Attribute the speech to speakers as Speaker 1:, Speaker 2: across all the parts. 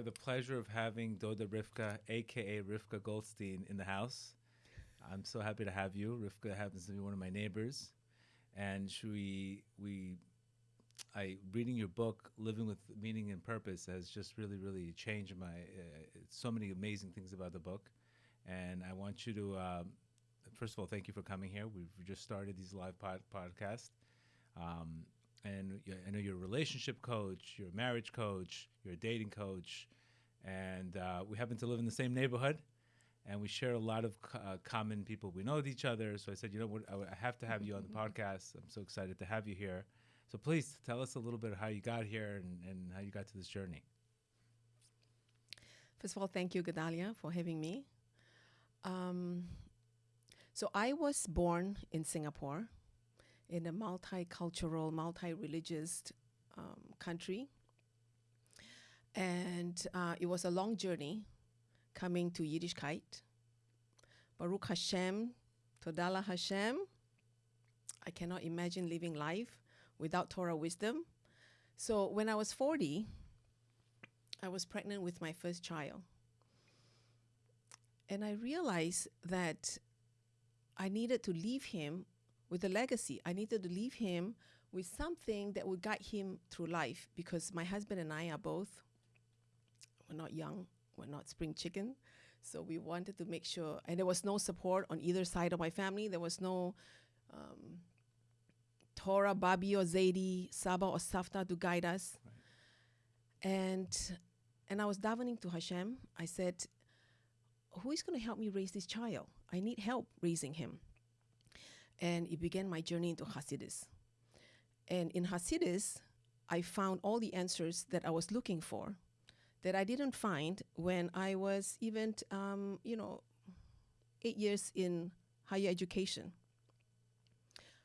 Speaker 1: have the pleasure of having Doda Rivka, aka Rivka Goldstein, in the house. I'm so happy to have you. Rivka happens to be one of my neighbors, and we we I reading your book, Living with Meaning and Purpose, has just really really changed my uh, so many amazing things about the book, and I want you to. Um, first of all, thank you for coming here. We've just started these live pod- podcasts. Um, and I know you're a relationship coach, you're a marriage coach, you're a dating coach, and uh, we happen to live in the same neighborhood, and we share a lot of co- uh, common people. We know with each other, so I said, you know what, I have to have you on the podcast. I'm so excited to have you here. So please tell us a little bit of how you got here and, and how you got to this journey.
Speaker 2: First of all, thank you, Gedalia, for having me. Um, so I was born in Singapore, in a multicultural, multi-religious um, country, and uh, it was a long journey coming to Yiddishkeit. Baruch Hashem, Todala Hashem. I cannot imagine living life without Torah wisdom. So when I was 40, I was pregnant with my first child. And I realized that I needed to leave him with a legacy. I needed to leave him with something that would guide him through life because my husband and I are both, we're not young, we're not spring chicken. So we wanted to make sure, and there was no support on either side of my family. There was no um, Torah, Babi or Zaidi, Saba or Safta to guide us. And and I was davening to Hashem. I said, Who is going to help me raise this child? I need help raising him. And it began my journey into Hasidus. And in Hasidus, I found all the answers that I was looking for that I didn't find when I was even, um, you know, eight years in higher education.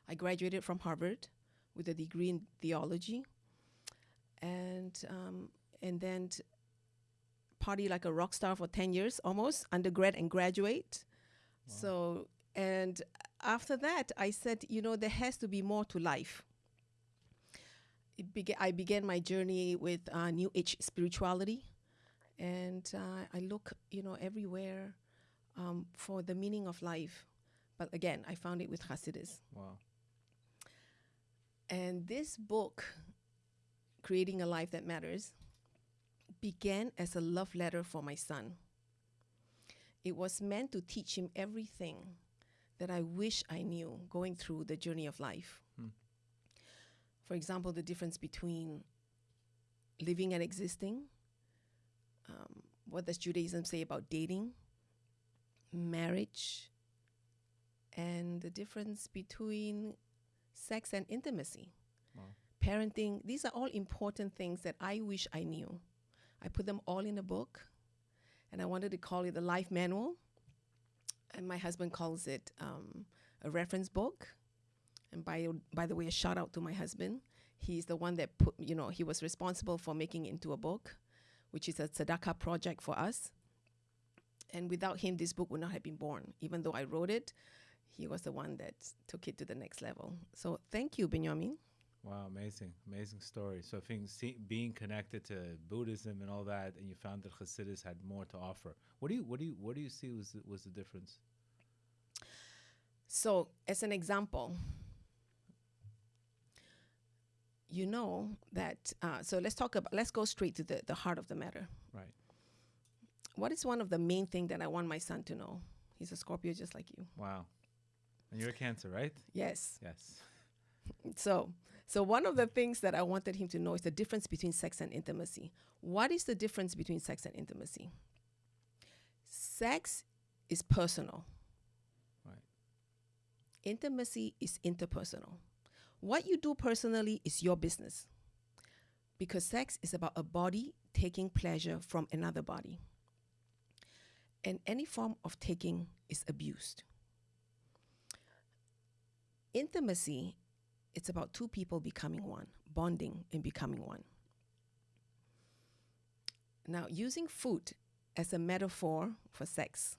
Speaker 2: I graduated from Harvard with a degree in theology, and um, and then party like a rock star for ten years almost, undergrad and graduate. So and after that, I said, you know, there has to be more to life. Bega- I began my journey with uh, New Age spirituality, and uh, I look, you know, everywhere um, for the meaning of life. But again, I found it with Hasidus.
Speaker 1: Wow.
Speaker 2: And this book, Creating a Life That Matters, began as a love letter for my son. It was meant to teach him everything that I wish I knew going through the journey of life.
Speaker 1: Hmm.
Speaker 2: For example, the difference between living and existing. Um, what does Judaism say about dating, marriage, and the difference between sex and intimacy,
Speaker 1: Wow.
Speaker 2: parenting. These are all important things that I wish I knew. I put them all in a book, and I wanted to call it the life manual. And my husband calls it um, a reference book. And by by the way, a shout out to my husband. He's the one that put you know he was responsible for making into a book, which is a tzedakah project for us. And without him, this book would not have been born. Even though I wrote it, he was the one that took it to the next level. So thank you, Benjamin.
Speaker 1: Wow, amazing, amazing story. So, I think see, being connected to Buddhism and all that, and you found that Hasidus had more to offer. What do you, what do you, what do you see was the, was the difference?
Speaker 2: So, as an example, you know that. Uh, so let's talk about. Let's go straight to the the heart of the matter.
Speaker 1: Right.
Speaker 2: What is one of the main thing that I want my son to know? He's a Scorpio, just like you.
Speaker 1: Wow. And you're a Cancer, right?
Speaker 2: Yes.
Speaker 1: Yes.
Speaker 2: So, so one of the things that I wanted him to know is the difference between sex and intimacy. What is the difference between sex and intimacy? Sex is personal.
Speaker 1: Right.
Speaker 2: Intimacy is interpersonal. What you do personally is your business. Because sex is about a body taking pleasure from another body. And any form of taking is abused. Intimacy, it's about two people becoming one, bonding and becoming one. Now, using food as a metaphor for sex,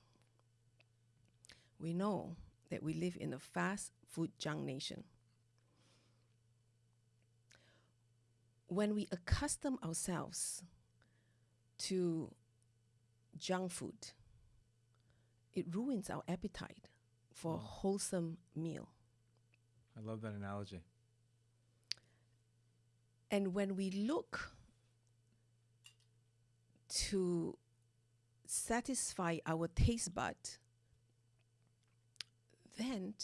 Speaker 2: we know that we live in a fast food junk nation. When we accustom ourselves to junk food, it ruins our appetite for a wholesome meal.
Speaker 1: I love that analogy.
Speaker 2: And when we look to satisfy our taste bud, then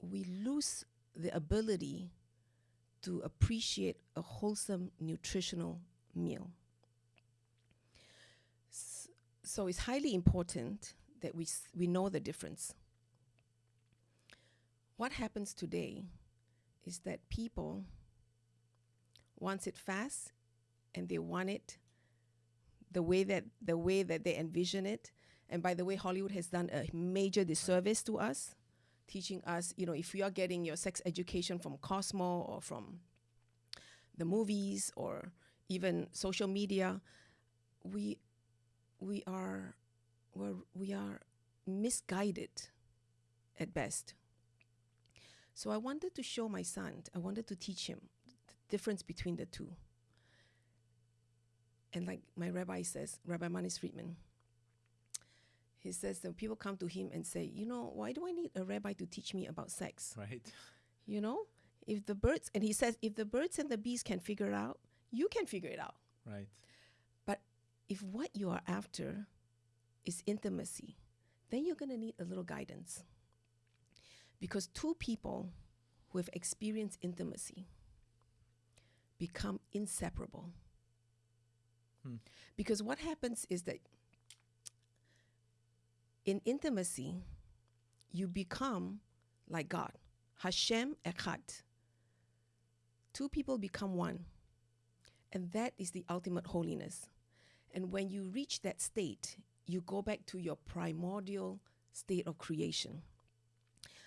Speaker 2: we lose the ability to appreciate a wholesome nutritional meal. So it's highly important that we, we know the difference. What happens today is that people wants it fast and they want it the way that the way that they envision it. And by the way hollywood has done a major disservice to us teaching us you know if you are getting your sex education from cosmo or from the movies or even social media we we are we're, we are misguided at best so i wanted to show my son i wanted to teach him the difference between the two and like my rabbi says rabbi manis friedman he says that people come to him and say you know why do i need a rabbi to teach me about sex
Speaker 1: Right.
Speaker 2: you know if the birds and he says if the birds and the bees can figure it out you can figure it out
Speaker 1: Right.
Speaker 2: but if what you are after is intimacy then you're going to need a little guidance because two people who have experienced intimacy become inseparable.
Speaker 1: Hmm.
Speaker 2: because what happens is that in intimacy you become like god. Hashem echad. Two people become one. And that is the ultimate holiness. And when you reach that state you go back to your primordial state of creation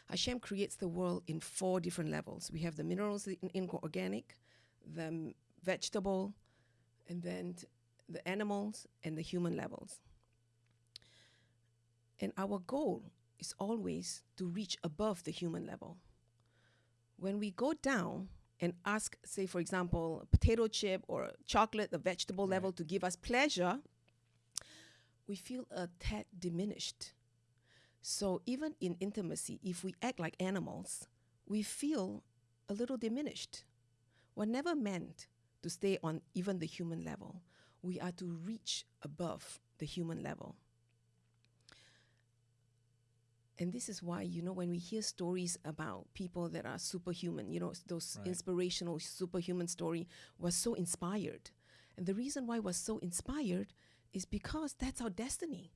Speaker 2: hashem creates the world in four different levels. We have the minerals in, in organic the vegetable and then the animals and the human levels. And our goal is always to reach above the human level. When we go down and ask, say, for example, a potato chip or a chocolate, the vegetable level to give us pleasure, we feel a tad diminished. So even in intimacy, if we act like animals, we feel a little diminished. We're never meant to stay on even the human level. We are to reach above the human level. And this is why, you know, when we hear stories about people that are superhuman, you know, those
Speaker 1: Right.
Speaker 2: inspirational superhuman story was so inspired. And the reason why we're so inspired is because that's our destiny.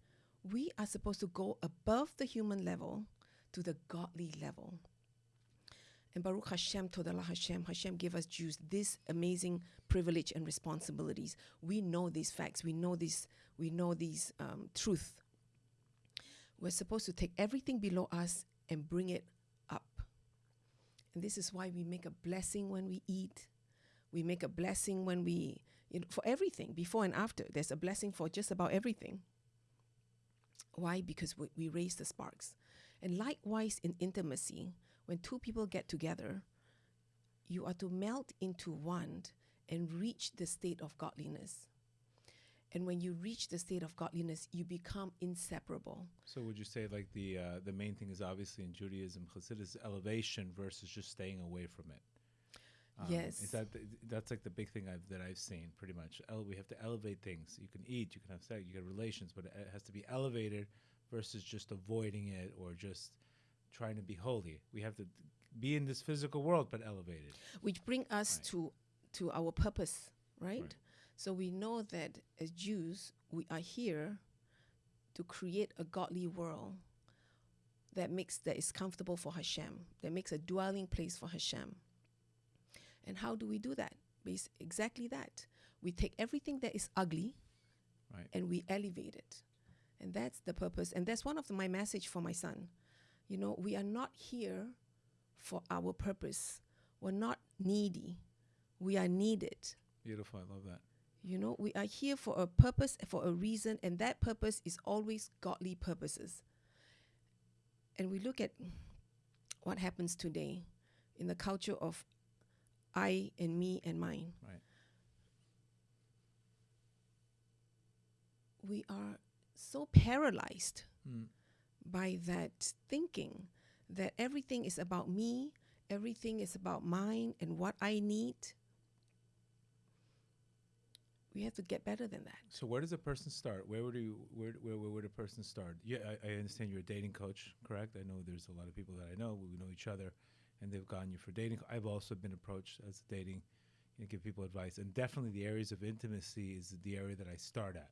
Speaker 2: We are supposed to go above the human level to the godly level. And Baruch Hashem, Todallah Hashem, Hashem gave us Jews this amazing privilege and responsibilities. We know these facts. We know these. We know these um, truth. We're supposed to take everything below us and bring it up. And this is why we make a blessing when we eat. We make a blessing when we, you know, for everything, before and after. There's a blessing for just about everything. Why? Because we, we raise the sparks. And likewise, in intimacy, when two people get together, you are to melt into one and reach the state of godliness. And when you reach the state of godliness, you become inseparable.
Speaker 1: So would you say like the uh, the main thing is obviously in Judaism, Chassidus, elevation versus just staying away from it?
Speaker 2: Um, yes.
Speaker 1: Is that the, that's like the big thing I've, that I've seen pretty much? Ele- we have to elevate things. You can eat, you can have sex, you get relations, but it has to be elevated versus just avoiding it or just trying to be holy. We have to be in this physical world but elevated.
Speaker 2: which bring us
Speaker 1: Right.
Speaker 2: to to our purpose right?
Speaker 1: Right.
Speaker 2: so we know that as jews we are here to create a godly world that makes that is comfortable for hashem that makes a dwelling place for hashem and how do we do that? Bas- exactly that. We take everything that is ugly
Speaker 1: Right.
Speaker 2: and we elevate it. And that's the purpose. And that's one of the, my message for my son. You know we are not here for our purpose. We're not needy. We are needed.
Speaker 1: Beautiful. I love that.
Speaker 2: you know we are here for a purpose for a reason and that purpose is always godly purposes. And we look at what happens today in the culture of i and me and mine
Speaker 1: Right.
Speaker 2: we are so paralyzed
Speaker 1: Mm.
Speaker 2: by that thinking that everything is about me, everything is about mine and what I need. We have to get better than that.
Speaker 1: So where does a person start? Where would you where where, where would a person start? Yeah, I, I understand you're a dating coach, correct? I know there's a lot of people that I know we know each other, and they've gotten you for dating. I've also been approached as dating, you know, give people advice, and definitely the areas of intimacy is the area that I start at,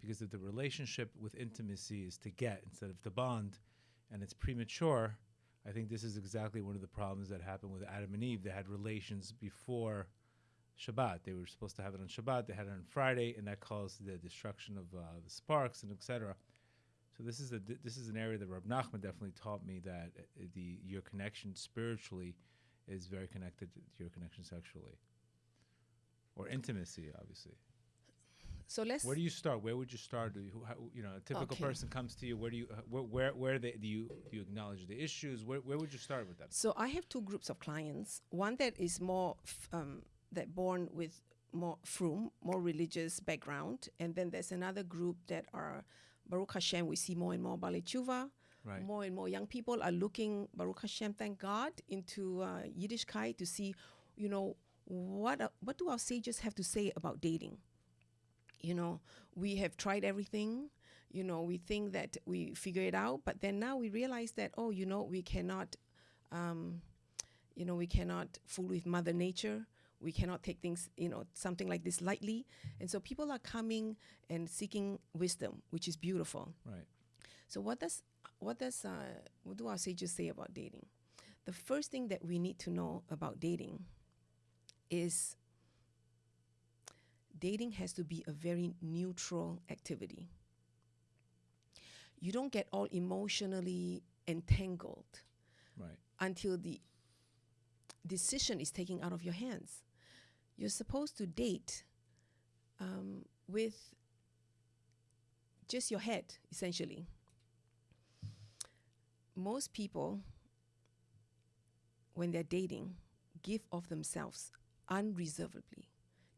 Speaker 1: because if the relationship with intimacy is to get instead of to bond, and it's premature, I think this is exactly one of the problems that happened with Adam and Eve. They had relations before Shabbat. They were supposed to have it on Shabbat. They had it on Friday, and that caused the destruction of uh, the sparks and etc. So this is a this is an area that Rab Nachman definitely taught me that uh, the your connection spiritually is very connected to your connection sexually or intimacy, obviously.
Speaker 2: So let's
Speaker 1: Where do you start? Where would you start? Do you, how, you know, a typical
Speaker 2: Okay.
Speaker 1: person comes to you. Where do you uh, where where, where they, do you do you acknowledge the issues? Where where would you start with them?
Speaker 2: So I have two groups of clients. One that is more f- um, that born with more from more religious background, and then there's another group that are Baruch Hashem. We see more and more Baalei Teshuva.
Speaker 1: Right.
Speaker 2: More and more young people are looking Baruch Hashem, thank God, into uh, Yiddishkeit to see, you know, what uh, what do our sages have to say about dating? You know, we have tried everything. You know, we think that we figure it out, but then now we realize that oh, you know, we cannot, um, you know, we cannot fool with Mother Nature. We cannot take things, you know, something like this lightly. And so people are coming and seeking wisdom, which is beautiful.
Speaker 1: Right.
Speaker 2: So what does what does uh, what do our sages say about dating? The first thing that we need to know about dating is dating has to be a very neutral activity. You don't get all emotionally entangled
Speaker 1: Right.
Speaker 2: until the decision is taken out of your hands. You're supposed to date um, with just your head, essentially. Most people, when they're dating, give of themselves unreservedly.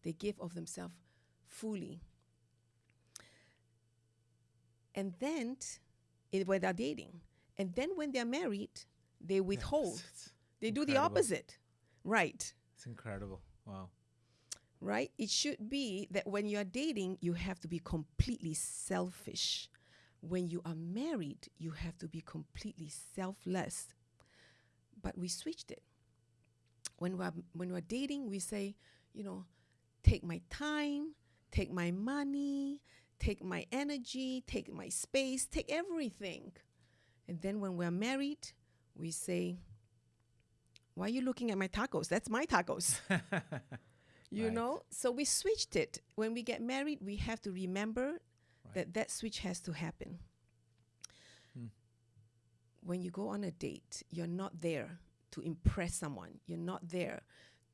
Speaker 2: They give of themselves fully. And then, i- when they're dating, and then when they're married, they withhold. They do the opposite. Right.
Speaker 1: it's incredible. Wow.
Speaker 2: Right? It should be that when you are dating, you have to be completely selfish. When you are married, you have to be completely selfless. But we switched it. When we're when we're dating, we say, you know, take my time, take my money, take my energy, take my space, take everything. And then when we're married, we say, why are you looking at my tacos? That's my tacos. you
Speaker 1: Right.
Speaker 2: know? So we switched it. When we get married, we have to remember that that switch has to happen.
Speaker 1: Hmm.
Speaker 2: When you go on a date, you're not there to impress someone. You're not there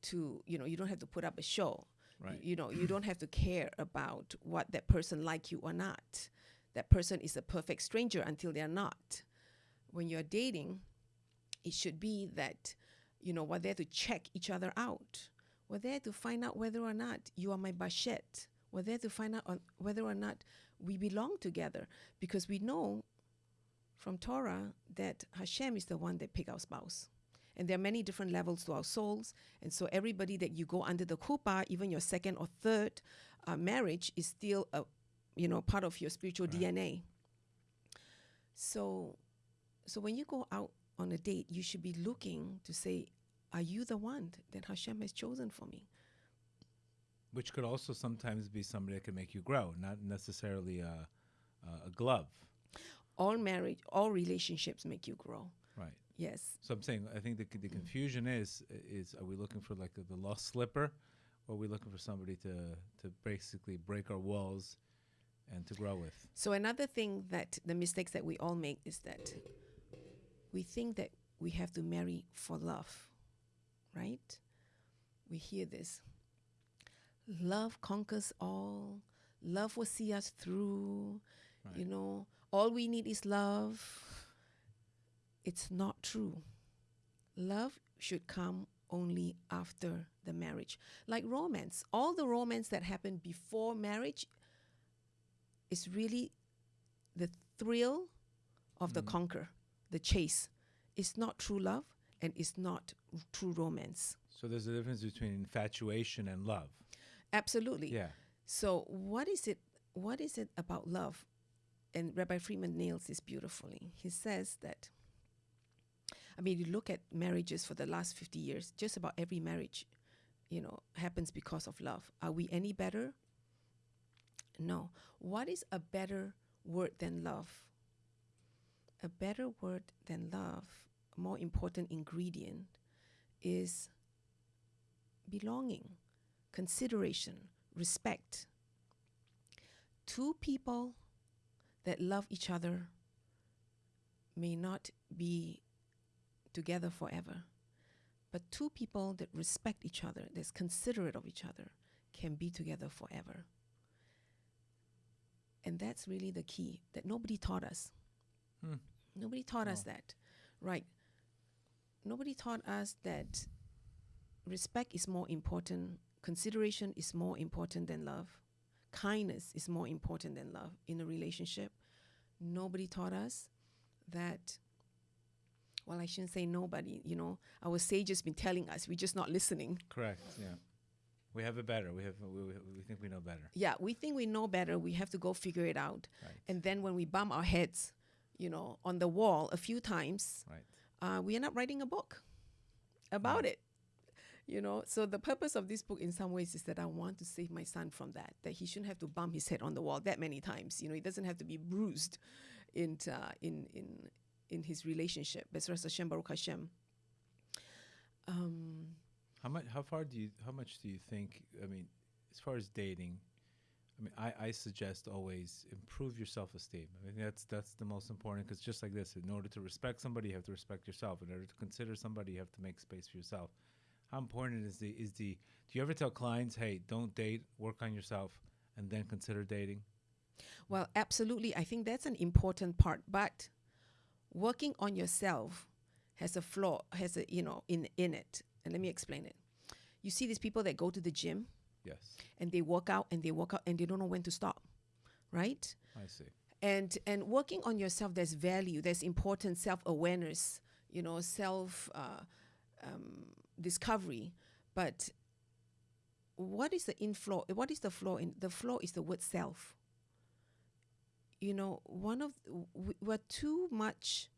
Speaker 2: to, you know, you don't have to put up a show.
Speaker 1: Right.
Speaker 2: You know, you don't have to care about what that person like you or not. That person is a perfect stranger until they're not. When you're dating, it should be that, you know, we're there to check each other out. We're there to find out whether or not you are my bashert. We're there to find out whether or not we belong together. Because we know from Torah that Hashem is the one that pick our spouse. And there are many different levels to our souls. And so everybody that you go under the chuppah, even your second or third uh, marriage, is still a, you know, part of your spiritual
Speaker 1: Right.
Speaker 2: DNA. So, so when you go out on a date, you should be looking to say, "Are you the one that Hashem has chosen for me?"
Speaker 1: Which could also sometimes be somebody that can make you grow, not necessarily a, a, glove.
Speaker 2: All marriage, all relationships make you grow.
Speaker 1: Right.
Speaker 2: Yes.
Speaker 1: So I'm saying I think the, the confusion is is are we looking for like the, the lost slipper, or are we looking for somebody to to basically break our walls and to grow with?
Speaker 2: So another thing that the mistakes that we all make is that we think that we have to marry for love, right? We hear this. Love conquers all. Love will see us through. You know, all we need is love. It's not true. Love should come only after the marriage. Like romance, all the romance that happened before marriage is really the thrill of the mm. conquer, the chase. It's not true love and it's not true romance.
Speaker 1: So there's a difference between infatuation and love.
Speaker 2: Absolutely.
Speaker 1: Yeah.
Speaker 2: So what is it what is it about love? And Rabbi Freeman nails this beautifully. He says that I mean you look at marriages for the last 50 years, just about every marriage, you know, happens because of love. Are we any better? No. What is a better word than love? A better word than love, more important ingredient is belonging, consideration, respect. Two people that love each other may not be together forever, but two people that respect each other, that's considerate of each other, can be together forever. And that's really the key that nobody taught us.
Speaker 1: Hmm.
Speaker 2: Nobody taught us
Speaker 1: Oh.
Speaker 2: that, right? Nobody taught us that respect is more important, consideration is more important than love, kindness is more important than love in a relationship. Nobody taught us that. Well, I shouldn't say nobody. You know, our sages been telling us. We're just not listening.
Speaker 1: Correct. Yeah. We have it better. We have we, we, we think we know better.
Speaker 2: Yeah, we think we know better. We have to go figure it out.
Speaker 1: Right.
Speaker 2: And then when we bump our heads, you know, on the wall a few times,
Speaker 1: Right.
Speaker 2: Uh, we end up writing a book about it. You know, so the purpose of this book, in some ways, is that I want to save my son from that. That he shouldn't have to bump his head on the wall that many times. You know, he doesn't have to be bruised in uh, in in in his relationship. Bezras Hashem, Baruch Hashem. Um,
Speaker 1: How much? How far do you? How much do you think? I mean, as far as dating, I mean, I, I suggest always improve your self esteem. I mean, that's that's the most important because just like this, in order to respect somebody, you have to respect yourself. In order to consider somebody, you have to make space for yourself. How important is the is the? Do you ever tell clients, hey, don't date, work on yourself, and then consider dating?
Speaker 2: Well, absolutely. I think that's an important part. But working on yourself has a flaw, has a you know in in it. And let me explain it. You see these people that go to the gym
Speaker 1: Yes,
Speaker 2: and they walk out and they walk out and they don't know when to stop, right?
Speaker 1: I see.
Speaker 2: And and working on yourself, there's value, there's important self awareness, you know, self uh, um, discovery. But what is the inflow? What is the flaw in the flaw? Is the word self. You know, one of we're too much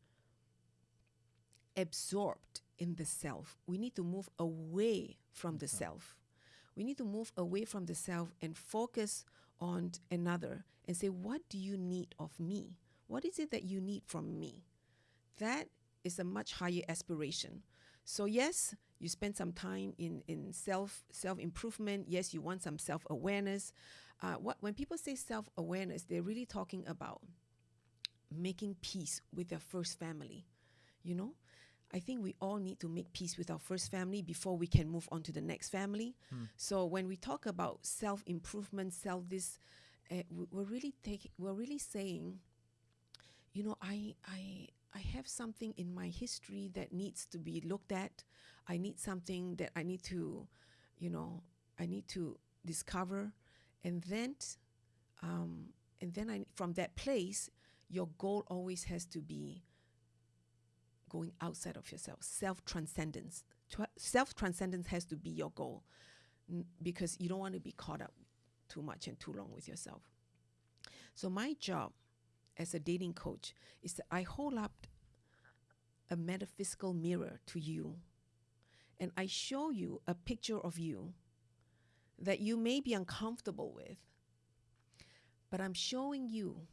Speaker 2: absorbed in the self. We need to move away from the self. We need to move away from the self and focus on another and say, What do you need of me? What is it that you need from me? That is a much higher aspiration. So yes, you spend some time in, in self self improvement. Yes, you want some self awareness. Uh, what when people say self awareness, they're really talking about making peace with their first family. You know, I think we all need to make peace with our first family before we can move on to the next family. So when we talk about self improvement, self this, uh, we- we're really taking, we're really saying, you know, I I I have something in my history that needs to be looked at. I need something that I need to, you know, I need to discover, and then, um, and then I from that place, your goal always has to be going outside of yourself, self transcendence. Self transcendence has to be your goal because you don't want to be caught up too much and too long with yourself. So, my job as a dating coach is that I hold up a metaphysical mirror to you and I show you a picture of you that you may be uncomfortable with, but I'm showing you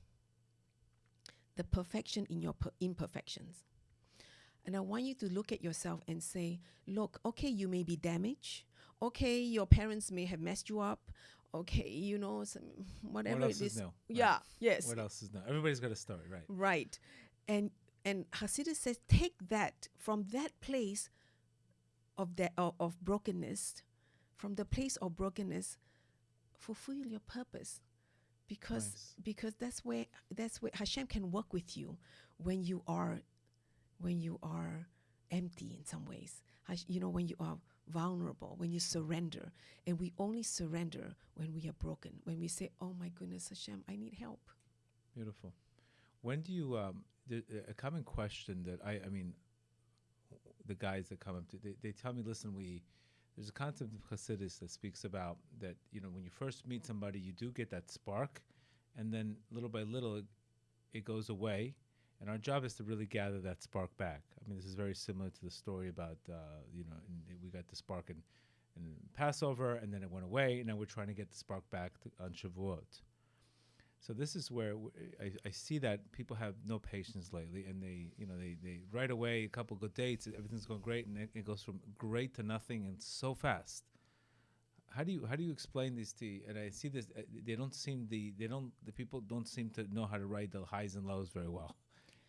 Speaker 2: the perfection in your per- imperfections. And I want you to look at yourself and say, look, okay, you may be damaged. Okay, your parents may have messed you up. Okay, you know, some, whatever
Speaker 1: what else
Speaker 2: it
Speaker 1: is
Speaker 2: is.
Speaker 1: new? Right.
Speaker 2: Yeah, yes.
Speaker 1: What else is new? Everybody's got a story, right?
Speaker 2: Right. And and Hasidus says, take that from that place of that of, of brokenness, from the place of brokenness, fulfill your purpose. Because
Speaker 1: Nice.
Speaker 2: because that's where that's where Hashem can work with you when you are when you are empty in some ways. You know, when you are vulnerable, when you surrender. And we only surrender when we are broken, when we say, Oh my goodness, Hashem, I need help.
Speaker 1: Beautiful. When do you um the, a common question that I I mean the guys that come up to they, they tell me listen we there's a concept of Hasidus that speaks about that you know when you first meet somebody you do get that spark and then little by little it, it goes away and our job is to really gather that spark back. I mean this is very similar to the story about uh, you know we got the spark in, in Passover and then it went away and now we're trying to get the spark back on Shavuot. So this is where I see that people have no patience lately, and they, you know, they, they right away a couple good dates, everything's going great, and it, it goes from great to nothing, and so fast. How do you how do you explain this to? You? And I see this, uh, they don't seem the they don't the people don't seem to know how to ride the highs and lows very well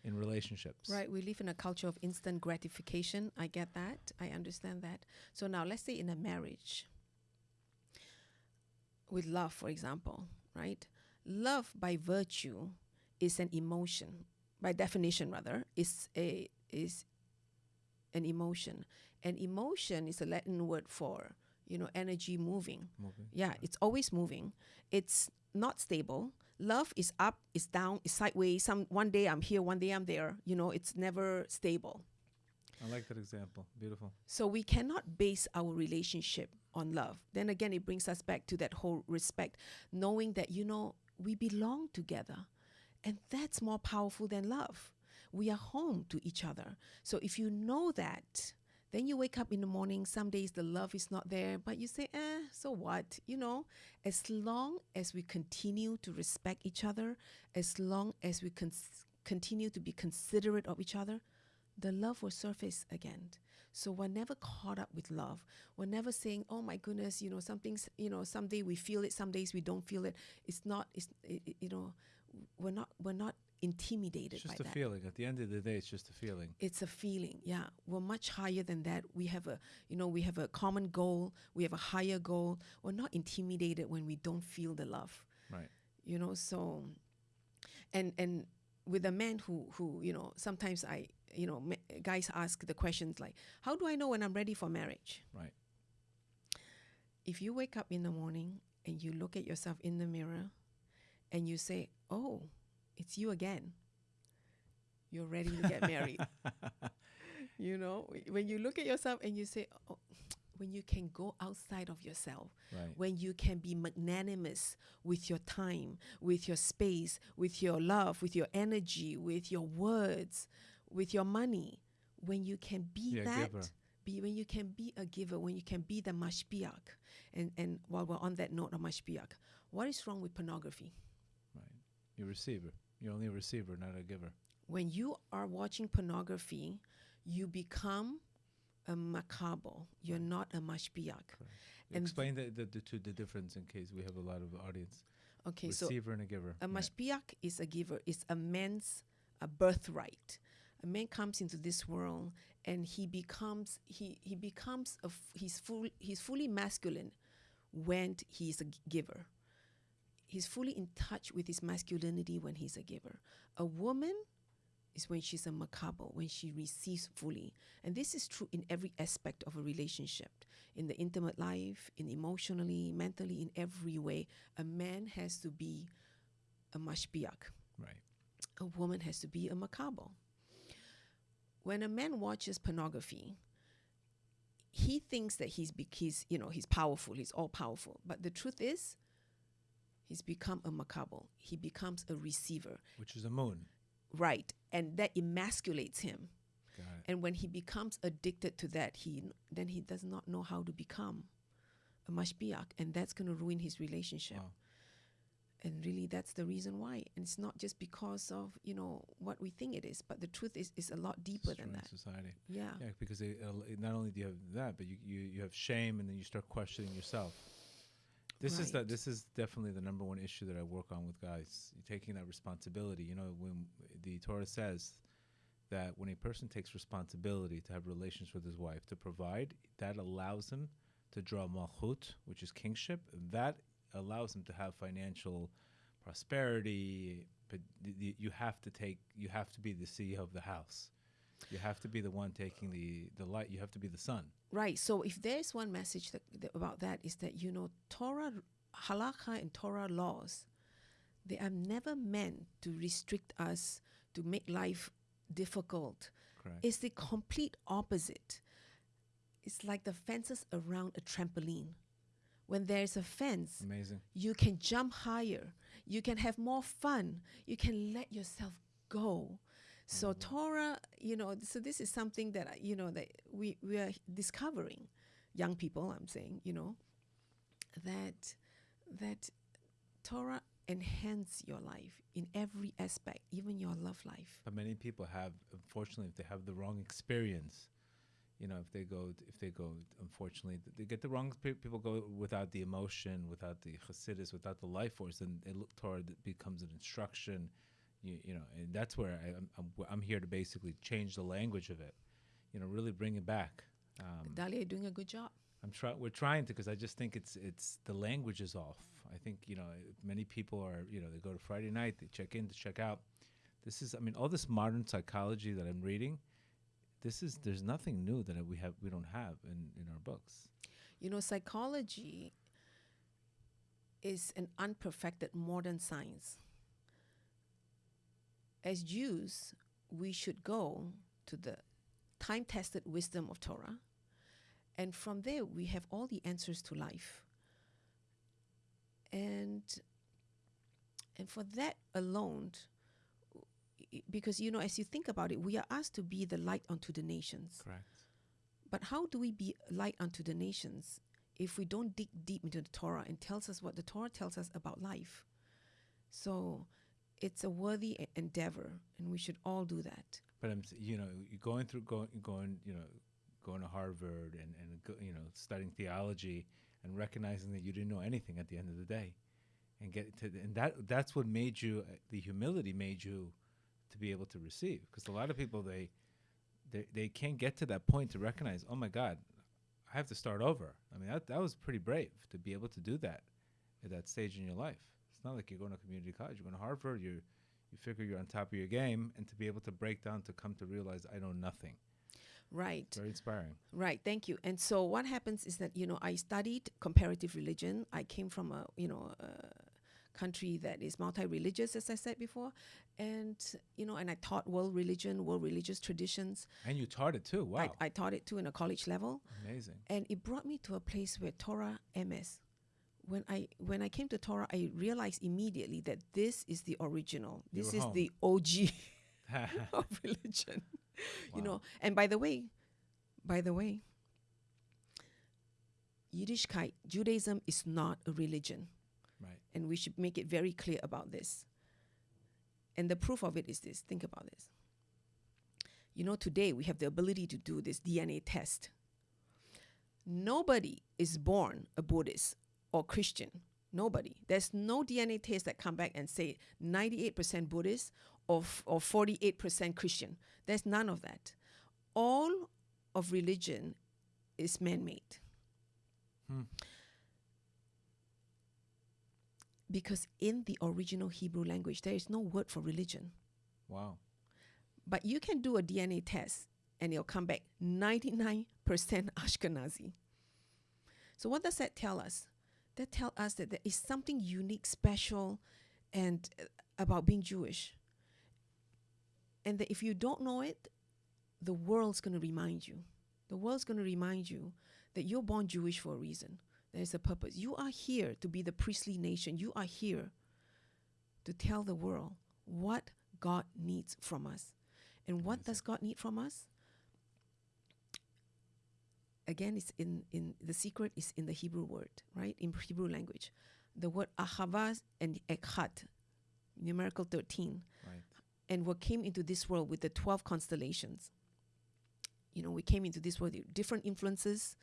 Speaker 1: in relationships.
Speaker 2: Right. We live in a culture of instant gratification. I get that. I understand that. So now let's say in a marriage with love, for example, right? Love by virtue is an emotion. By definition rather, is a is an emotion. An emotion is a Latin word for, you know, energy moving.
Speaker 1: Moving.
Speaker 2: Yeah, it's always moving. It's not stable. Love is up, is down, is sideways. Some one day I'm here, one day I'm there. You know, it's never stable.
Speaker 1: I like that example. Beautiful.
Speaker 2: So we cannot base our relationship on love. Then again, it brings us back to that whole respect, knowing that you know we belong together, and that's more powerful than love. We are home to each other. So if you know that, then you wake up in the morning. Some days the love is not there, but you say, eh, so what? You know, as long as we continue to respect each other, as long as we continue to be considerate of each other, the love will surface again. So we're never caught up with love. We're never saying, "Oh my goodness," you know, something's, you know, someday we feel it, some days we don't feel it. It's not, it's, it, it- you know, we're not, we're not intimidated
Speaker 1: It's just
Speaker 2: by
Speaker 1: a
Speaker 2: that.
Speaker 1: feeling. At the end of the day, it's just a feeling.
Speaker 2: It's a feeling, yeah. We're much higher than that. We have a, you know, we have a common goal. We have a higher goal. We're not intimidated when we don't feel the love
Speaker 1: Right.
Speaker 2: you know so and and with a man who who you know sometimes i you know guys ask the questions like how do i know when i'm ready for marriage
Speaker 1: Right.
Speaker 2: if you wake up in the morning and you look at yourself in the mirror and you say oh it's you again you're ready to get married you know when you look at yourself and you say oh, when you can go outside of yourself
Speaker 1: Right.
Speaker 2: when you can be magnanimous with your time, with your space, with your love, with your energy, with your words, with your money, when you can be
Speaker 1: a
Speaker 2: that,
Speaker 1: giver.
Speaker 2: when you can be a giver, when you can be the mashpiach. And and while we're on that note of mashpiach, what is wrong with pornography?
Speaker 1: Right. You're receiver. You're only a receiver, not a giver.
Speaker 2: When you are watching pornography, you become a mekabel. You're not a mashpiach. And
Speaker 1: Explain the, the, the two the difference in case we have a lot of audience.
Speaker 2: Okay, so
Speaker 1: receiver and a giver.
Speaker 2: A
Speaker 1: Right.
Speaker 2: is a giver. It's a man's a birthright. A man comes into this world and he becomes he he becomes a f- he's full he's fully masculine when he's a g- giver. He's fully in touch with his masculinity when he's a giver. A woman is when she's a mekabel, when she receives fully. And this is true in every aspect of a relationship in the intimate life, in emotionally, mentally, in every way. A man has to be a mashpiach.
Speaker 1: Right.
Speaker 2: A woman has to be a mekabel. When a man watches pornography, he thinks that he's, be- he's you know, he's powerful, he's all powerful. But the truth is, he's become a mekabel. He becomes a receiver.
Speaker 1: Which is a moon.
Speaker 2: Right. And that emasculates him. And when he becomes addicted to that, he then he does not know how to become a mashpiach, and that's going to ruin his relationship.
Speaker 1: Wow.
Speaker 2: And really, that's the reason why. And it's not just because of you know what we think it is, but the truth is is a lot deeper than that.
Speaker 1: society.
Speaker 2: Yeah.
Speaker 1: Yeah, because it, uh, not only do you have that, but you, you, you have shame, and then you start questioning yourself. This is the this is definitely the number one issue that I work on with guys. Taking that responsibility. You know, when the Torah says that when a person takes responsibility to have relations with his wife, to provide, that allows him to draw malchut, which is kingship. That allows him to have financial prosperity. But you have to take, you have to be the CEO of the house. You have to be the one taking the the light. You have to be the sun.
Speaker 2: Right. So if there's one message that, that about that is that you know Torah halakha and Torah laws, they are never meant to restrict us to make life difficult.
Speaker 1: Correct.
Speaker 2: It's the complete opposite. It's like the fences around a trampoline. When there's a fence,
Speaker 1: Amazing.
Speaker 2: you can jump higher. You can have more fun. You can let yourself go. So mm-hmm. Torah, you know, so this is something that you know that we we are discovering, young people. I'm saying, you know, that that Torah enhance your life in every aspect, even your love life.
Speaker 1: But many people have, unfortunately, if they have the wrong experience, you know, if they go, if they go, unfortunately, they get the wrong. People go without the emotion, without the chassidus, without the life force, and it look toward it becomes an instruction, you, you know, and that's where I, I'm, I'm, I'm here to basically change the language of it, you know, really bring it back. Um,
Speaker 2: you're doing a good job.
Speaker 1: I'm trying. We're trying to because I just think it's it's the language is off. I think you know many people are you know they go to Friday night, they check in to check out. This is I mean all this modern psychology that I'm reading. This is there's nothing new that we have we don't have in in our books.
Speaker 2: You know, psychology is an unperfected modern science. As Jews, we should go to the time tested wisdom of Torah, and from there we have all the answers to life. And and for that alone, because you know, as you think about it, we are asked to be the light unto the nations.
Speaker 1: Correct.
Speaker 2: But how do we be light unto the nations if we don't dig deep into the Torah and tells us what the Torah tells us about life? So it's a worthy endeavor, and we should all do that.
Speaker 1: But I'm you know going through going going you know going to Harvard and and you know studying theology and recognizing that you didn't know anything at the end of the day, and get to and that that's what made you uh, the humility made you to be able to receive because a lot of people they they they can't get to that point to recognize oh my God I have to start over. I mean that that was pretty brave to be able to do that at that stage in your life. It's not like you're going to community college. You're going to Harvard. You you figure you're on top of your game, and to be able to break down to come to realize I know nothing.
Speaker 2: Right.
Speaker 1: Very inspiring.
Speaker 2: Right, thank you. And so what happens is that you know I studied comparative religion. I came from a you know a country that is multi-religious, as I said before, and you know, and I taught world religion, world religious traditions.
Speaker 1: And you taught it too. Wow.
Speaker 2: I, I taught it too in a college level,
Speaker 1: Amazing.
Speaker 2: and it brought me to a place where Torah MS. When I when I came to Torah, I realized immediately that this is the original. This is
Speaker 1: home.
Speaker 2: the OG of religion. You know, and by the way, by the way, Yiddishkeit, Judaism is not a religion,
Speaker 1: right.
Speaker 2: and we should make it very clear about this. And the proof of it is this think about this. You know, today we have the ability to do this DNA test. Nobody is born a Buddhist or Christian. Nobody. There's no DNA test that come back and say 98% Buddhist or, or 48% Christian. There's none of that. All of religion is man-made.
Speaker 1: Hmm.
Speaker 2: Because in the original Hebrew language, there is no word for religion.
Speaker 1: Wow.
Speaker 2: But you can do a DNA test and it'll come back 99% Ashkenazi. So what does that tell us? That tell us that there is something unique, special, and uh, about being Jewish. And that if you don't know it, the world's going to remind you. The world's going to remind you that you're born Jewish for a reason. There's a purpose. You are here to be the priestly nation. You are here to tell the world what God needs from us. And what does God need from us? Again, it's in, in the secret is in the Hebrew word, right? In Hebrew language. The word ahavaz and Echad, numerical 13
Speaker 1: Right.
Speaker 2: and what came into this world with the 12 constellations. You know, we came into this world with different influences.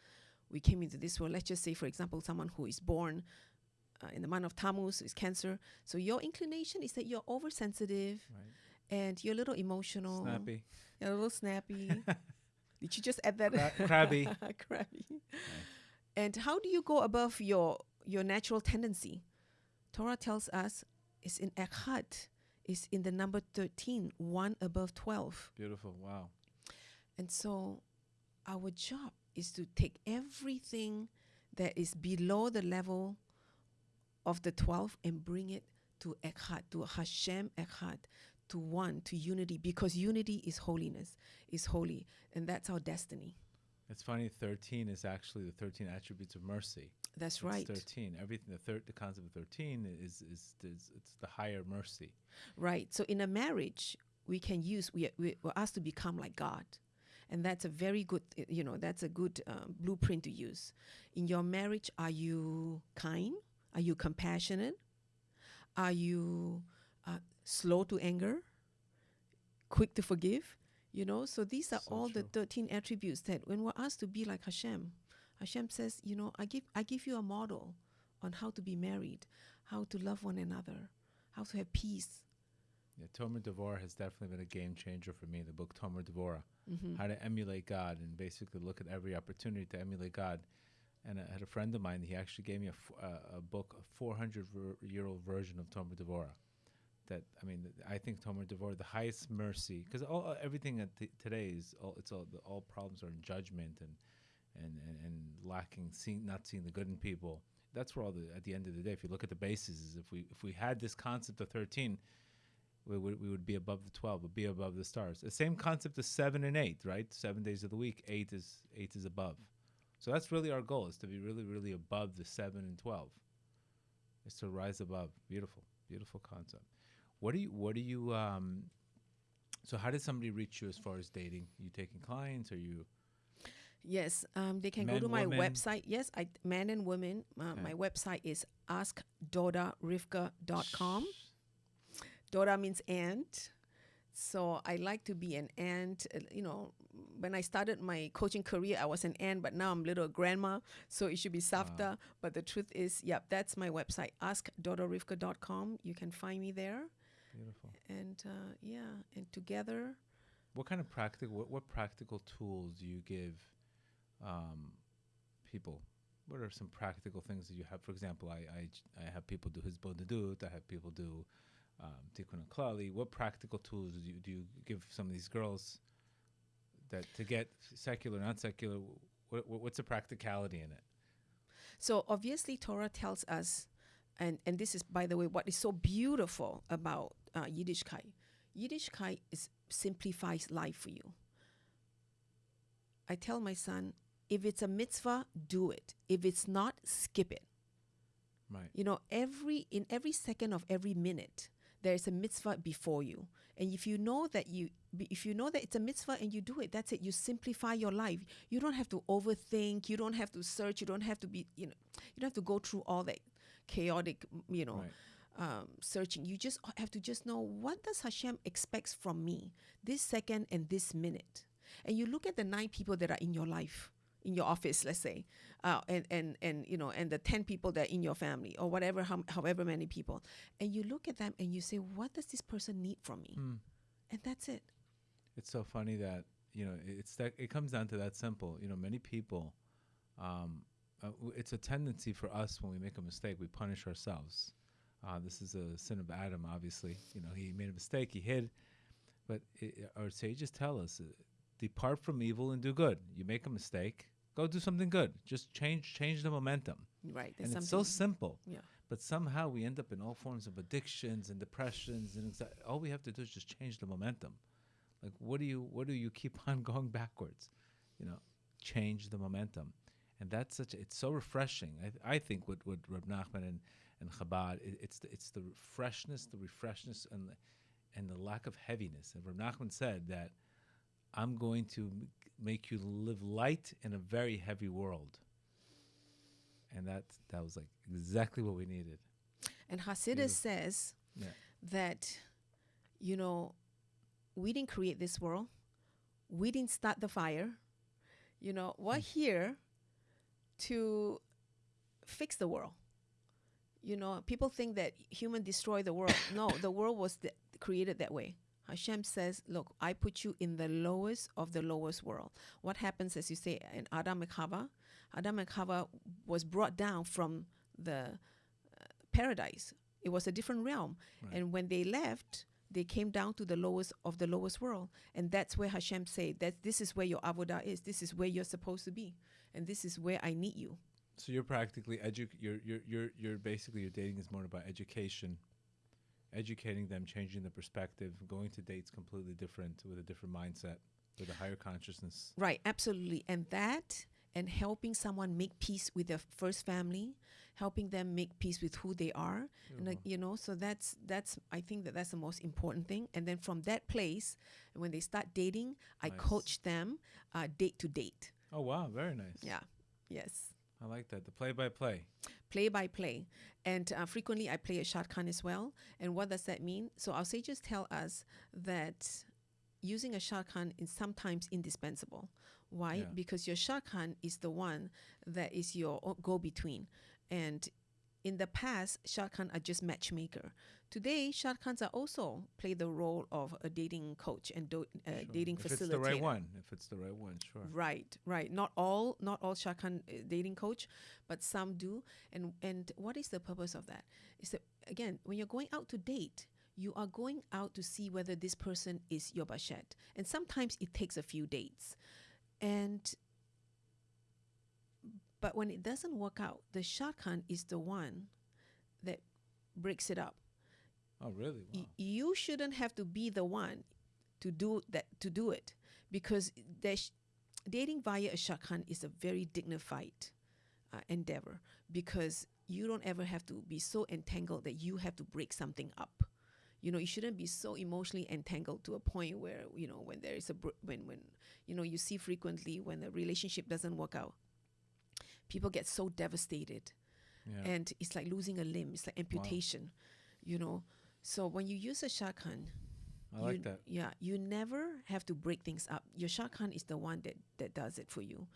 Speaker 2: We came into this world, let's just say, for example, someone who is born uh, in the month of Tammuz is Cancer. So your inclination is that you're oversensitive
Speaker 1: Right.
Speaker 2: and you're a little emotional.
Speaker 1: Snappy.
Speaker 2: You're a little snappy. Did you just add that?
Speaker 1: Cra- crabby.
Speaker 2: crabby. And how do you go above your your natural tendency? Torah tells us it's in Echad, it's in the number 13, one above 12.
Speaker 1: Beautiful. Wow.
Speaker 2: And so our job is to take everything that is below the level of the 12 and bring it to Echad, to Hashem Echad, to one, to unity, because unity is holiness, is holy, and that's our destiny.
Speaker 1: It's funny. Thirteen is actually the thirteen attributes of mercy.
Speaker 2: That's
Speaker 1: It's
Speaker 2: right.
Speaker 1: Thirteen. Everything. The third. The concept of thirteen is is, is it's the higher mercy.
Speaker 2: Right. So in a marriage, we can use we we- we're asked to become like God, and that's a very good uh, you know that's a good um, blueprint to use. In your marriage, are you kind? Are you compassionate? Are you uh, slow to anger? Quick to forgive? You know. So these are
Speaker 1: So
Speaker 2: all the thirteen attributes that when we're asked to be like Hashem, Hashem says, you know, I give I give you a model on how to be married, how to love one another, how to have peace.
Speaker 1: Yeah, Tomer Devorah has definitely been a game changer for me. The book Tomer Devorah,
Speaker 2: Mm-hmm.
Speaker 1: how to emulate God and basically look at every opportunity to emulate God. And I had a friend of mine. He actually gave me a, f- uh, a book, a 400 ver- year old version of Tomer Devorah. That I mean, I think Tomer Devorah, the highest mercy, because all uh, everything at t- today is all it's all the, all problems are in judgment and and and, and lacking seeing not seeing the good in people. That's where all the at the end of the day, if you look at the bases, is if we if we had this concept of 13 we would, we would be above the 12 would be above the stars. The same concept as 7 and 8 right? 7 days of the week 8 is 8 is above. So that's really our goal is to be really really above the 7 and 12 is to rise above. Beautiful beautiful concept what do you what do you um so how did somebody reach you as far as dating you taking clients or you
Speaker 2: Yes, um, they can go
Speaker 1: Men,
Speaker 2: to my
Speaker 1: women?
Speaker 2: website. Yes, I men and women. Uh,
Speaker 1: Okay.
Speaker 2: My website is askdodarivka.com. Doda means aunt. So I like to be an aunt. uh, You know, when I started my coaching career, I was an aunt, but now I'm little grandma. So it should be Safta. But the truth is, yep, that's my website, askdodarivka.com. You can find me there.
Speaker 1: Beautiful.
Speaker 2: And uh, yeah, and together,
Speaker 1: what kind of practical what, what practical tools do you give um, people? What are some practical things that you have? For example I I have people do hisbodedut i have people do um, tikkun klali what practical tools do you, do you give some of these girls that to get secular not secular what, what's the practicality in it?
Speaker 2: So obviously, Torah tells us, and, and this is, by the way, what is so beautiful about uh, Yiddishkeit. Yiddishkeit is simplifies life for you. I tell my son, if it's a mitzvah, do it. If it's not, skip it.
Speaker 1: right
Speaker 2: You know, every in every second of every minute, there is a mitzvah before you. And if you know that you if you know that it's a mitzvah and you do it, that's it. You simplify your life. You don't have to overthink. You don't have to search. You don't have to be, you know, you don't have to go through all that chaotic, you know,
Speaker 1: right
Speaker 2: um, searching. You just have to just know what does Hashem expects from me this second and this minute. And you look at the nine people that are in your life, in your office, let's say, uh, and and and you know, and the ten people that are in your family or whatever, how, however many people, and you look at them and you say, what does this person need from me?
Speaker 1: Hmm.
Speaker 2: And that's it.
Speaker 1: it's so funny that you know it's that it comes down to that simple you know many people um, uh, it's a tendency for us when we make a mistake we punish ourselves uh, this is a sin of adam obviously. You know he made a mistake he hid. But i our sages tell us uh, depart from evil and do good. You make a mistake go do something good. Just change change the momentum.
Speaker 2: Right.
Speaker 1: And it's so simple.
Speaker 2: Yeah.
Speaker 1: but somehow we end up in all forms of addictions and depressions and all we have to do is just change the momentum. Like what do you what do you keep on going backwards? You know change the momentum. And that's such a, it's so refreshing. I, th- I think what with Reb Nachman and and Chabad it, it's the, it's the freshness the refreshness and the, and the lack of heaviness and Reb Nachman said that i'm going to make you live light in a very heavy world and that that was like exactly what we needed
Speaker 2: And Hasidus
Speaker 1: Beautiful.
Speaker 2: says
Speaker 1: yeah
Speaker 2: that, you know, we didn't create this world. We didn't start the fire. You know, we're hmm. here to fix the world. You know, people think that human destroy the world. no, the world was th- created that way. Hashem says, "Look, I put you in the lowest of the lowest world." What happens, as you say, in Adam and Chava? Adam and Chava was brought down from the uh, paradise. It was a different realm,
Speaker 1: Right.
Speaker 2: and when they left, They came down to the lowest of the lowest world. And that's where Hashem said that this is where your avodah is. This is where you're supposed to be. And this is where I need you.
Speaker 1: So you're practically edu- you're, you're you're you're basically your dating is more about education, educating them, changing the perspective, going to dates completely different with a different mindset, with a higher consciousness.
Speaker 2: Right, absolutely. And that and helping someone make peace with their first family, helping them make peace with who they are. And like, you know, so that's that's I think that that's the most important thing. And then from that place, when they start dating, I coach them uh, date to date.
Speaker 1: Oh wow, very nice.
Speaker 2: Yeah. Yes.
Speaker 1: I like that. The play by play.
Speaker 2: play by play. And uh, frequently I play a shadchan as well. And what does that mean? So our sages tell us that using a shadchan is sometimes indispensable. Why?
Speaker 1: Yeah.
Speaker 2: Because your shadchan is the one that is your go between. And in the past, shadchan are just matchmaker. Today, shadchans are also play the role of a dating coach and do, uh,
Speaker 1: Sure.
Speaker 2: dating
Speaker 1: if
Speaker 2: facilitator.
Speaker 1: it's the right one. If it's the right one, sure.
Speaker 2: Right, right. Not all, not all shadchan uh, dating coach, but some do. And and what is the purpose of that? Is that again, when you're going out to date, you are going out to see whether this person is your bashert, and sometimes it takes a few dates, and. But when it doesn't work out, the shadchan is the one that breaks it up
Speaker 1: Oh really? Wow.
Speaker 2: you shouldn't have to be the one to do that to do it because dating via a shadchan is a very dignified uh, endeavor because you don't ever have to be so entangled that you have to break something up you know you shouldn't be so emotionally entangled to a point where you know when there is a br- when when you know you see frequently when a relationship doesn't work out people get so devastated
Speaker 1: yeah.
Speaker 2: and it's like losing a limb it's like amputation you know so when you use a shadchan
Speaker 1: I
Speaker 2: you,
Speaker 1: like that.
Speaker 2: yeah you never have to break things up your shadchan is the one that that does it for you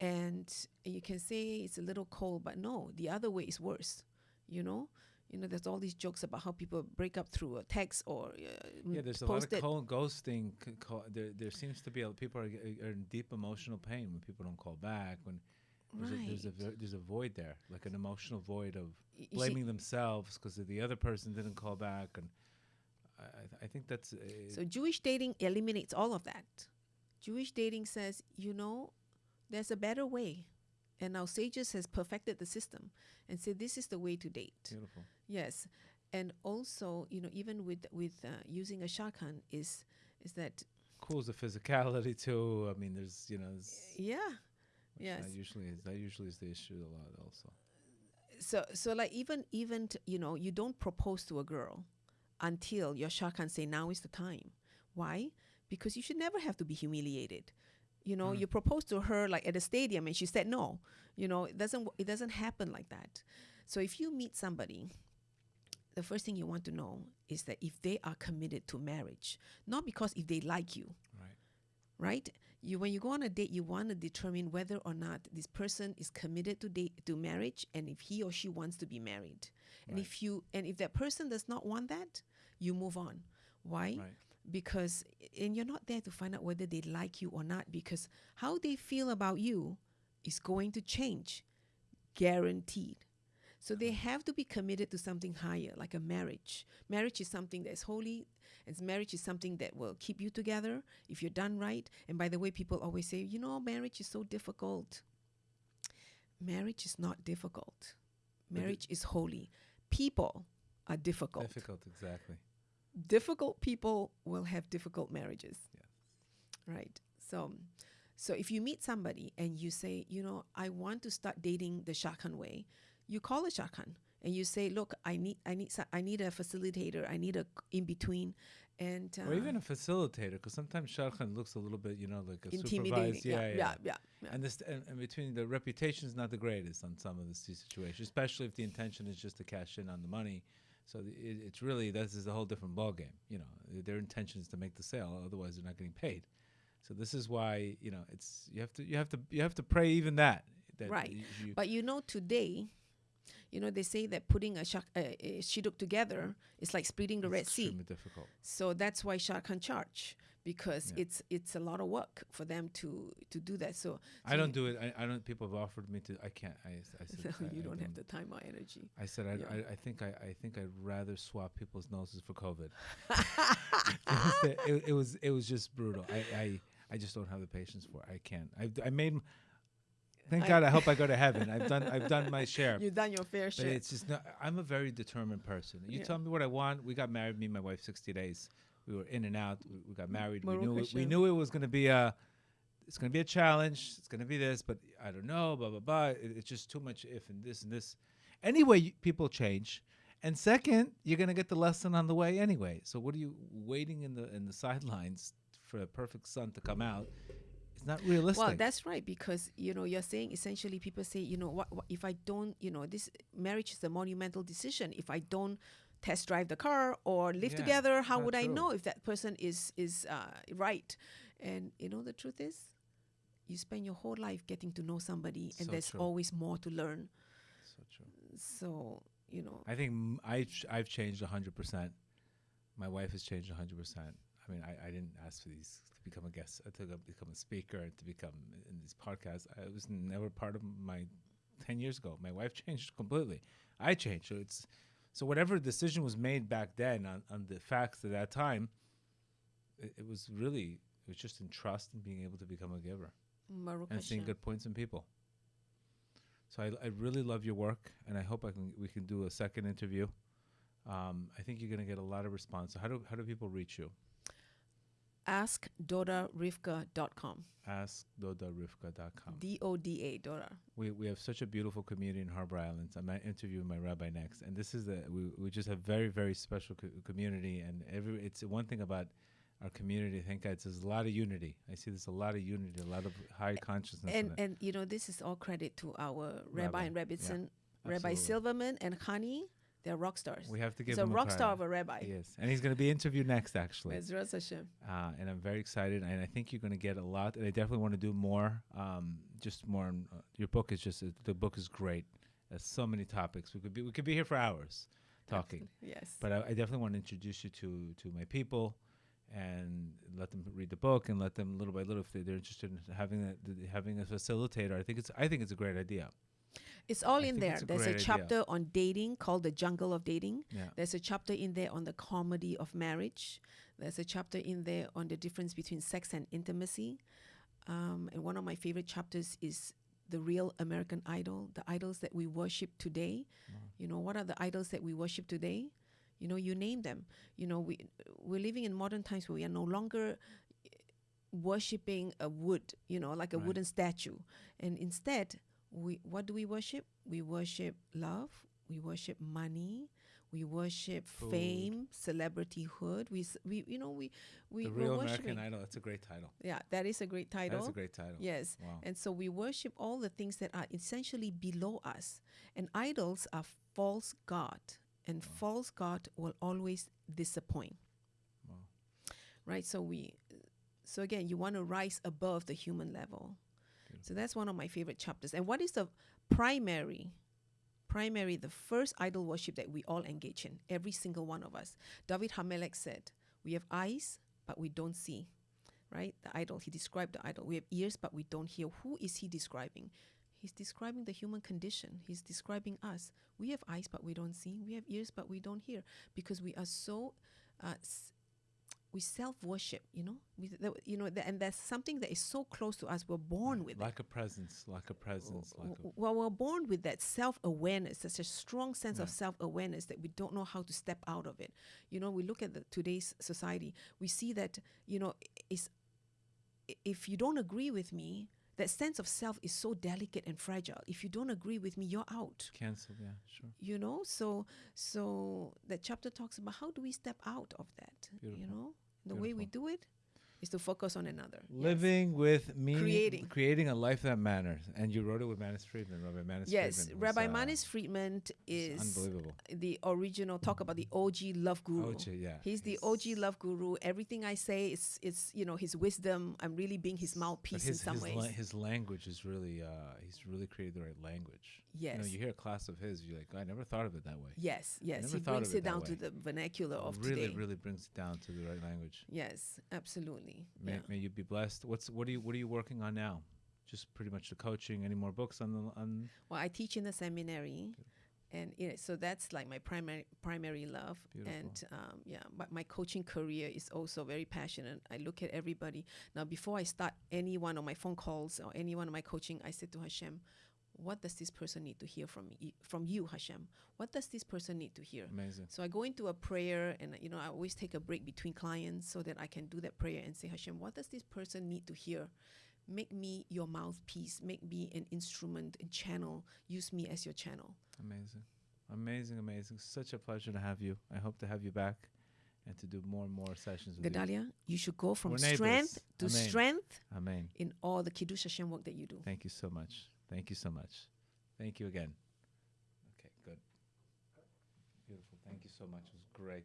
Speaker 2: and you can say it's a little cold but no the other way is worse you know you know there's all these jokes about how people break up through a text or uh,
Speaker 1: Yeah, there's a lot of cold ghosting. there, there seems to be a, people are, are in deep emotional pain when people don't call back. When there's, a, there's a there's a void there, like an emotional void of
Speaker 2: Y- you see-
Speaker 1: blaming themselves because the other person didn't call back, and I, I, th- I think that's
Speaker 2: So Jewish dating eliminates all of that. Jewish dating says, you know, there's a better way. And our sages has perfected the system and said this is the way to date.
Speaker 1: beautiful.
Speaker 2: Yes. And also, you know, even with with uh, using a shadchan is is that
Speaker 1: Cools the physicality too. I mean, there's you know, it's,
Speaker 2: yeah. Yes.
Speaker 1: That usually is that usually is the issue a lot also.
Speaker 2: So so like even even t- you know, you don't propose to a girl until your shadchan say now is the time. Why? Because you should never have to be humiliated. You know,
Speaker 1: Mm.
Speaker 2: you propose to her like at a stadium and she said no. You know, it doesn't w- it doesn't happen like that. So if you meet somebody, the first thing you want to know is that if they are committed to marriage, not because if they like you,
Speaker 1: Right.
Speaker 2: right? You when you go on a date, you want to determine whether or not this person is committed to date to marriage, and if he or she wants to be married. And
Speaker 1: Right.
Speaker 2: if you and if that person does not want that, you move on. Why?
Speaker 1: Right.
Speaker 2: Because and you're not there to find out whether they like you or not. Because how they feel about you is going to change, guaranteed. So they have to be committed to something higher, like a marriage. Marriage is something that's holy, and marriage is something that will keep you together if you're done right. And by the way, people always say, you know, marriage is so difficult. Marriage is not difficult. Marriage is holy. People are difficult.
Speaker 1: Difficult, exactly.
Speaker 2: Difficult people will have difficult marriages.
Speaker 1: Yeah.
Speaker 2: Right. So so if you meet somebody and you say, you know, I want to start dating the shadchan way, you call a shadchan and you say, look, I need I need I need a facilitator, I need a in between and uh,
Speaker 1: or even a facilitator, because sometimes shadchan looks a little bit, you know, like a
Speaker 2: intimidating.
Speaker 1: supervised. Yeah, yeah.
Speaker 2: yeah, yeah.
Speaker 1: And this, and, and between the reputation is not the greatest on some of the s- situations, especially if the intention is just to cash in on the money. So the, it, it's really this is a whole different ballgame. You know, their intention is to make the sale, otherwise they're not getting paid. So this is why you know it's you have to you have to you have to pray even that. that
Speaker 2: Right.
Speaker 1: you-
Speaker 2: But you know, today, You know, they say that putting a, shak- a shidduch together is like splitting the
Speaker 1: It's
Speaker 2: Red Sea.
Speaker 1: difficult.
Speaker 2: So that's why shadchan charge because
Speaker 1: Yeah.
Speaker 2: it's it's a lot of work for them to to do that. So,
Speaker 1: I don't do it. I, I don't. People have offered me to. I can't. I, I said I-
Speaker 2: you
Speaker 1: I
Speaker 2: don't have the time or energy.
Speaker 1: I said I,
Speaker 2: Yeah.
Speaker 1: I, I think I, I think I'd rather swap people's noses for COVID. it, was it, it was it was just brutal. I, I I just don't have the patience for. it. I can't. I I made. Thank
Speaker 2: I-
Speaker 1: God. I hope I go to heaven. I've done I've done my share.
Speaker 2: You've done your fair share.
Speaker 1: it's just not. I'm a very determined person. You
Speaker 2: Yeah.
Speaker 1: tell me what I want. We got married. Me and my wife, 60 days. We were in and out. We, we got mm-hmm. married. we
Speaker 2: Baruch
Speaker 1: knew it, we knew it was going to be a. It's going to be a challenge. It's going to be this, but I don't know. Blah blah blah. It, it's just too much if and this and this. Anyway, you, people change. And second, you're going to get the lesson on the way anyway. So what are you waiting in the in the sidelines for a perfect sun to come out? It's not realistic.
Speaker 2: Well, that's right because you know you're saying essentially people say you know what, what if I don't you know this marriage is a monumental decision if I don't test drive the car or live
Speaker 1: Yeah,
Speaker 2: together how would I know if that person is is uh, right and you know the truth is you spend your whole life getting to know somebody and
Speaker 1: So
Speaker 2: there's
Speaker 1: true.
Speaker 2: always more to learn
Speaker 1: so true.
Speaker 2: so you know
Speaker 1: I think m- I've ch- I've changed hundred percent. My wife has changed hundred percent. I mean, I, I didn't ask for these to become a guest, to become a speaker, and to become in these podcasts. I was never part of my ten years ago. My wife changed completely. I changed. So it's so whatever decision was made back then on, on the facts at that time, it, it was really it was just in trust and being able to become a giver and seeing good points in people. So I, I really love your work, and I hope I can we can do a second interview. Um, I think you're going to get a lot of response. So how do how do people reach you?
Speaker 2: askdodarivka.com
Speaker 1: AskDodarivka.com.
Speaker 2: D-O-D-A Doda
Speaker 1: We we have such a beautiful community in Harbor Islands. I'm interviewing my rabbi next, and this is the we we just have very very special co- community, and every it's one thing about our community. Thank God, there's a lot of unity. I see there's a lot of unity, a lot of high consciousness.
Speaker 2: and and you know this is all credit to our Rabbi,
Speaker 1: Rabbi,
Speaker 2: and
Speaker 1: yeah,
Speaker 2: Rebbetzin, Rabbi. Silverman and Khani. They're rock stars.
Speaker 1: we have to give
Speaker 2: He's a rock star of a rabbi.
Speaker 1: Yes, and he's going to be interviewed next, actually.
Speaker 2: Bezras Hashem.
Speaker 1: uh, and I'm very excited. And I think you're going to get a lot. And I definitely want to do more. Um, just more. On, uh, your book is just uh, the book is great. There's so many topics. We could be we could be here for hours talking.
Speaker 2: Yes.
Speaker 1: But I, I definitely want to introduce you to to my people, and let them read the book and let them little by little if they, they're interested in having a, having a facilitator. I think it's I think it's a great idea.
Speaker 2: It's all
Speaker 1: I
Speaker 2: in there.
Speaker 1: a
Speaker 2: There's a
Speaker 1: great idea.
Speaker 2: chapter on dating called The Jungle of Dating.
Speaker 1: Yeah.
Speaker 2: There's a chapter in there on the comedy of marriage. There's a chapter in there on the difference between sex and intimacy. Um, and one of my favorite chapters is the real American idol, the idols that we worship today. You know, what are the idols that we worship today? You know, you name them. You know, we we're living in modern times where we are no longer worshiping a wood, you know, like a
Speaker 1: Right.
Speaker 2: wooden statue. And instead, we what do we worship? We worship love, we worship money, we worship
Speaker 1: Food.
Speaker 2: fame, celebrityhood. We we you know, we we
Speaker 1: the real. American Idol. That's a great title.
Speaker 2: Yeah, that is a great title.
Speaker 1: That's a great title.
Speaker 2: Yes.
Speaker 1: Wow.
Speaker 2: And so we worship all the things that are essentially below us. And idols are false God. And false God will always disappoint.
Speaker 1: Wow.
Speaker 2: Right? So we so again, you want to rise above the human level. So that's one of my favorite chapters. And what is the primary primary the first idol worship that we all engage in, every single one of us. David Hamelech said, "We have eyes, but we don't see." Right? The idol, he described the idol. We have ears, but we don't hear. Who is he describing? He's describing the human condition. He's describing us. We have eyes, but we don't see. We have ears, but we don't hear because we are so uh, we self worship, you know, we, you know, and that's something that is so close to us. We're born with it.
Speaker 1: Lack of presence. like a presence.
Speaker 2: W-
Speaker 1: of
Speaker 2: well, we're born with that self awareness, such a strong sense of self awareness that we don't know how to step out of it. You know, we look at the, today's society, we see that, you know, is if you don't agree with me, that sense of self is so delicate and fragile. If you don't agree with me, you're out.
Speaker 1: cancel. Yeah, sure.
Speaker 2: You know, so so that chapter talks about how do we step out of that. You know, the way we do it is to focus on another. Yes.
Speaker 1: Living with meaning,
Speaker 2: Creating.
Speaker 1: creating a life that matters, and you wrote it with Manis Friedman, Rabbi Manis
Speaker 2: Yes,
Speaker 1: Friedman. was,
Speaker 2: Rabbi
Speaker 1: uh,
Speaker 2: Manis Friedman
Speaker 1: is
Speaker 2: is
Speaker 1: unbelievable.
Speaker 2: the original talk about the OG love guru.
Speaker 1: OG, yeah,
Speaker 2: He's the OG love guru. Everything I say is it's you know his wisdom. I'm really being his mouthpiece
Speaker 1: his
Speaker 2: in some
Speaker 1: his,
Speaker 2: ways.
Speaker 1: la- his language is really uh, he's really created the right language.
Speaker 2: Yes.
Speaker 1: You know, you hear a class of his, you're like, I never thought of it that way.
Speaker 2: yes, yes.
Speaker 1: never
Speaker 2: He
Speaker 1: thought
Speaker 2: brings
Speaker 1: it
Speaker 2: it down to the vernacular of
Speaker 1: really,
Speaker 2: today.
Speaker 1: really brings it down to the right language.
Speaker 2: Yes, absolutely.
Speaker 1: May,
Speaker 2: yeah.
Speaker 1: may you be blessed. What's what are you what are you working on now? Just pretty much the coaching. Any more books on the on?
Speaker 2: Well, I teach in the seminary, and you know, so that's like my primary primary love.
Speaker 1: Beautiful.
Speaker 2: And um, yeah, but my coaching career is also very passionate. I look at everybody now. Before I start any one of my phone calls or any one of my coaching, I say to Hashem, "What does this person need to hear from me, from you, Hashem? What does this person need to hear?"
Speaker 1: Amazing.
Speaker 2: So I go into a prayer, and you know, I always take a break between clients so that I can do that prayer and say, Hashem, what does this person need to hear? Make me your mouthpiece. Make me an instrument and channel. Use me as your channel.
Speaker 1: Amazing. Amazing, amazing. Such a pleasure to have you. I hope to have you back and to do more and more sessions with you.
Speaker 2: Gedalia, you should go from strength to
Speaker 1: Amen.
Speaker 2: strength.
Speaker 1: Amen.
Speaker 2: in all the Kiddush Hashem work that you do.
Speaker 1: Thank you so much. Thank you so much. Thank you again. Okay, good. Beautiful. Thank you so much. It was great.